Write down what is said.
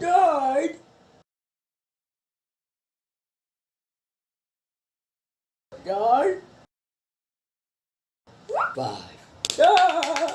died. Died. Five. Died.